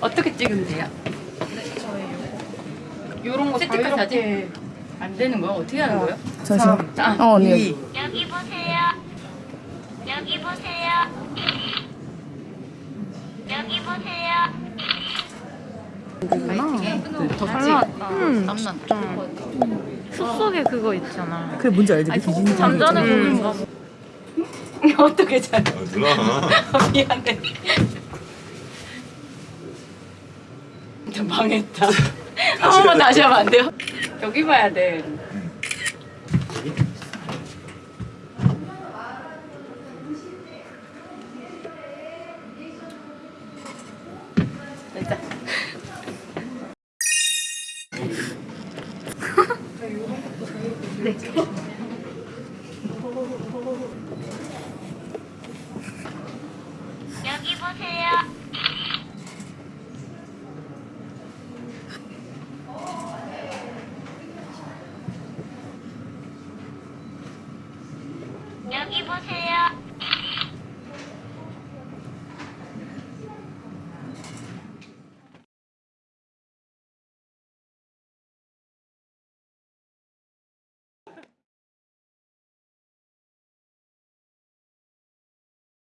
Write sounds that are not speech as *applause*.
어떻게 찍으면 돼요? 요런 거 스티커 자유롭게 안 되는 거야? 어떻게 하는 거예요? 잠시만. 아, 어, 언니. 이. 여기 보세요. 여기 보세요. 여기 보세요. 더잘 같이 나왔다. 음. 땀난다. 숲속에 그거 있잖아. 그게 뭔지 알지? 그 디즈니 잠자는 음. 공인가 *laughs* 봐. 어떻게 잘? 아, 누나. *laughs* 미안해. 망했다. 한 번만 다시 하면 안 돼요? 여기 봐야 돼. 여기 보세요. 여기 보세요.